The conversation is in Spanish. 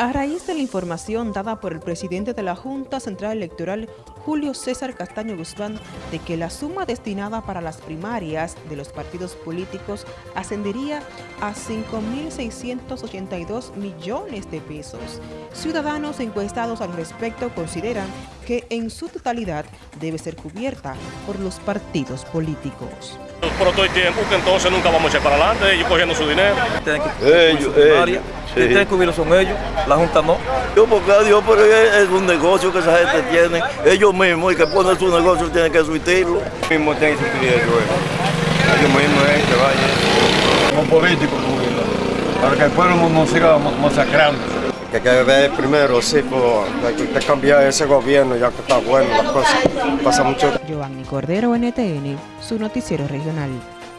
A raíz de la información dada por el presidente de la Junta Central Electoral, Julio César Castaño Guzmán, de que la suma destinada para las primarias de los partidos políticos ascendería a 5.682 millones de pesos, ciudadanos encuestados al respecto consideran que en su totalidad debe ser cubierta por los partidos políticos. Por todo el tiempo que entonces nunca vamos a echar para adelante, ellos cogiendo su dinero. Ellos, ellos, sí. tienen que cubrirlo son ellos, la Junta no. Yo porque Dios, pero es un negocio que esa gente tiene. Ellos mismos, y que ponen su negocio, tienen que surtirlo. mismo tiene que suplir eso, eh. Ellos mismos es que vaya. Como políticos, para que el pueblo no siga masacrando. que hay que ver primero, sí, pues, hay que cambiar ese gobierno ya que está bueno las cosas. Pasa mucho Giovanni Cordero, NTN, su noticiero regional.